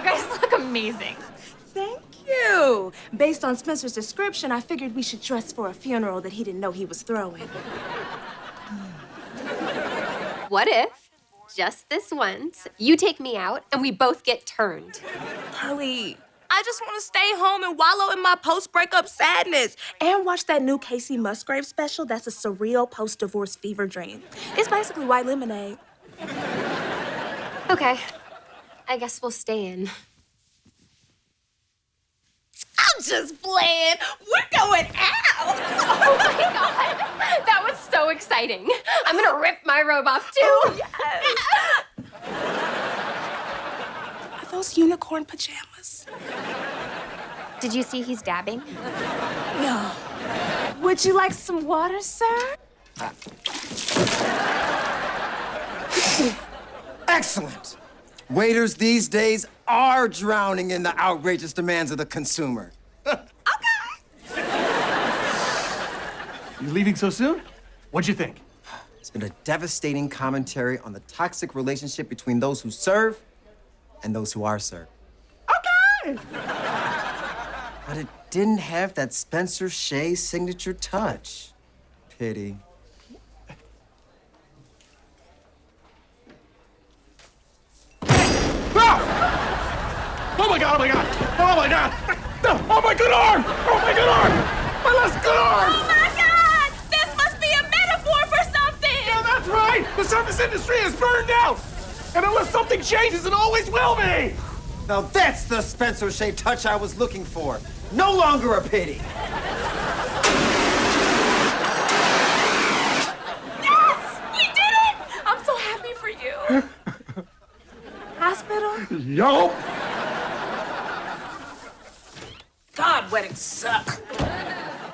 You guys look amazing. Thank you. Based on Spencer's description, I figured we should dress for a funeral that he didn't know he was throwing. What if, just this once, you take me out and we both get turned? Pearly, I just want to stay home and wallow in my post-breakup sadness and watch that new Kacey Musgrave special that's a surreal post-divorce fever dream. It's basically white lemonade. Okay. I guess we'll stay in. I'm just playing. We're going out. Oh my god! That was so exciting. I'm gonna rip my robe off too. Oh, yes. Are those unicorn pajamas? Did you see he's dabbing? No. Would you like some water, sir? Uh, Excellent. Waiters these days are drowning in the outrageous demands of the consumer. Okay. You leaving so soon? What'd you think? It's been a devastating commentary on the toxic relationship between those who serve and those who are served. Okay! But it didn't have that Spencer Shay signature touch. Pity. Oh my god, oh my god! Oh my god! Oh my good arm! Oh my good arm! My last good arm! Oh my God! This must be a metaphor for something! Yeah, that's right! The service industry is burned out! And unless something changes, it always will be! Now that's the Spencer Shay touch I was looking for. No longer a pity. Yes! We did it! I'm so happy for you. Hospital? Yup! God, weddings suck.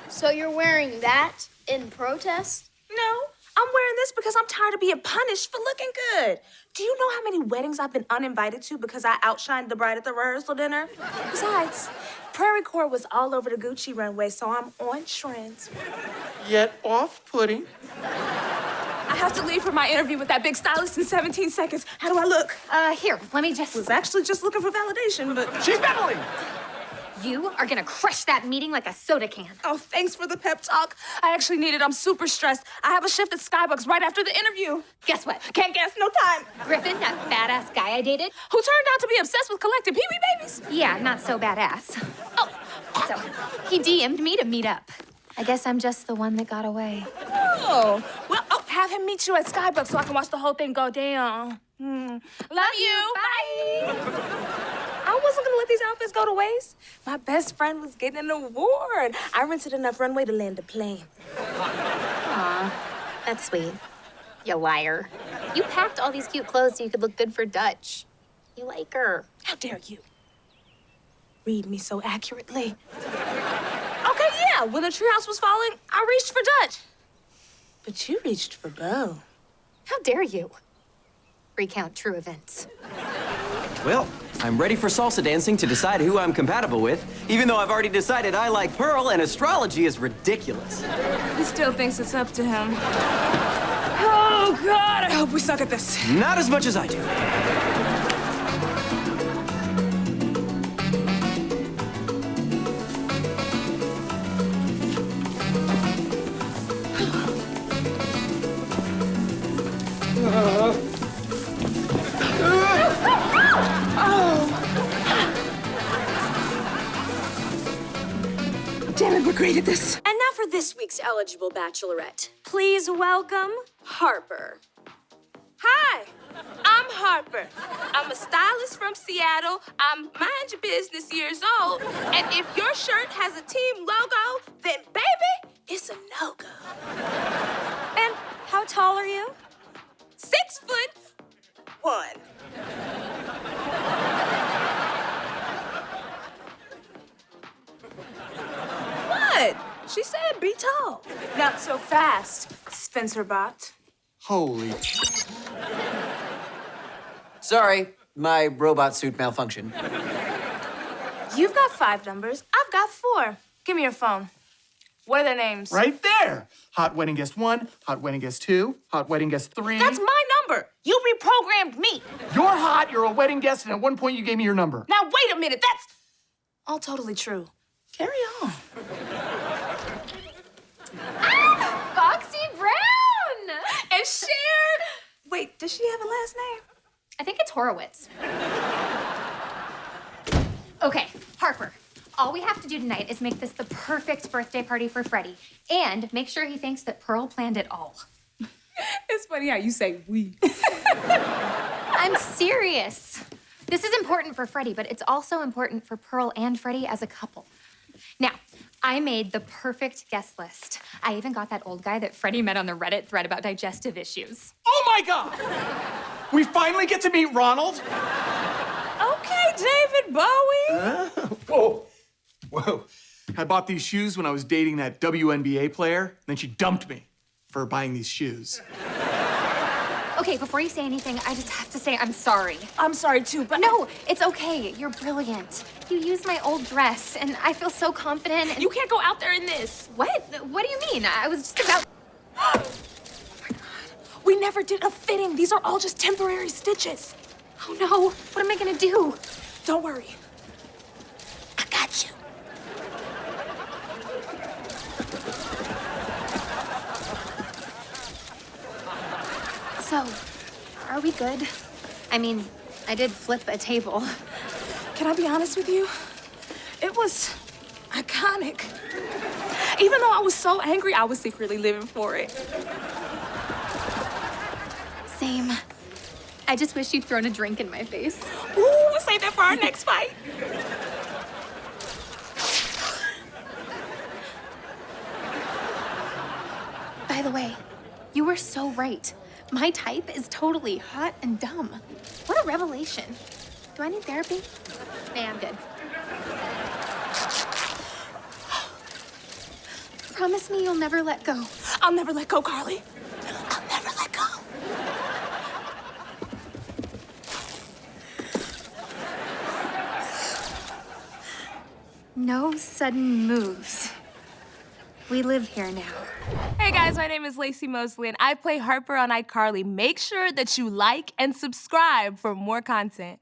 So you're wearing that in protest? No, I'm wearing this because I'm tired of being punished for looking good. Do you know how many weddings I've been uninvited to because I outshined the bride at the rehearsal dinner? Besides, prairiecore was all over the Gucci runway, so I'm on trend. Yet off-putting. I have to leave for my interview with that big stylist in 17 seconds. How do I look? Uh, here, let me just. was actually just looking for validation, but She's meddling! You are gonna crush that meeting like a soda can. oh, thanks for the pep talk. I actually need it. I'm super stressed. I have a shift at Skybucks right after the interview. Guess what? Can't guess, no time. Griffin, that badass guy I dated? Who turned out to be obsessed with collecting Pee Wee babies? Yeah, not so badass. Oh, so he DM'd me to meet up. I guess I'm just the one that got away. Oh, well, I'll have him meet you at Skybucks so I can watch the whole thing go down. Hmm. Love you. Bye. I wasn't gonna let these outfits go to waste. My best friend was getting an award. I rented enough runway to land a plane. Aw, that's sweet. You liar. You packed all these cute clothes so you could look good for Dutch. You like her. How dare you? Read me so accurately. Okay, yeah, when the treehouse was falling, I reached for Dutch. But you reached for Bo. How dare you? Recount true events. Well, I'm ready for salsa dancing to decide who I'm compatible with, even though I've already decided I like Pearl and astrology is ridiculous. He still thinks it's up to him. Oh, God, I hope we suck at this. Not as much as I do. We're great at this. And now for this week's eligible bachelorette. Please welcome Harper. Hi, I'm Harper. I'm a stylist from Seattle. I'm mind your business years old. And if your shirt has a team logo, then baby, it's a no-go. And how tall are you? Six foot one. Said be tall. Not so fast, Spencer Bot. Holy. Sorry, my robot suit malfunctioned. You've got five numbers. I've got four. Give me your phone. What are their names? Right there! Hot wedding guest one, hot wedding guest two, hot wedding guest three. That's my number. You reprogrammed me. You're hot, you're a wedding guest, and at one point you gave me your number. Now, wait a minute. That's all totally true. Carry on. Does she have a last name? I think it's Horowitz. Okay, Harper. All we have to do tonight is make this the perfect birthday party for Freddie and make sure he thinks that Pearl planned it all. It's funny how you say we. I'm serious. This is important for Freddie, but it's also important for Pearl and Freddie as a couple. Now, I made the perfect guest list. I even got that old guy that Freddie met on the Reddit thread about digestive issues. Oh my god! We finally get to meet Ronald? Okay, David Bowie. Whoa. Whoa. I bought these shoes when I was dating that WNBA player, and then she dumped me for buying these shoes. Okay, before you say anything, I just have to say I'm sorry. I'm sorry too, but No, it's okay. You're brilliant. You used my old dress, and I feel so confident. and- you can't go out there in this. What? What do you mean? I was just about. We never did a fitting. These are all just temporary stitches. Oh no! What am I gonna do? Don't worry. I got you. So, are we good? I mean, I did flip a table. Can I be honest with you? It was iconic. Even though I was so angry, I was secretly living for it. Same. I just wish you'd thrown a drink in my face. Ooh, save that for our next fight. By the way, you were so right. My type is totally hot and dumb. What a revelation. Do I need therapy? Nah, I'm good. Promise me you'll never let go. I'll never let go, Carly. I'll never let go. No sudden moves. We live here now. Hey guys, my name is Laci Mosley and I play Harper on iCarly. Make sure that you like and subscribe for more content.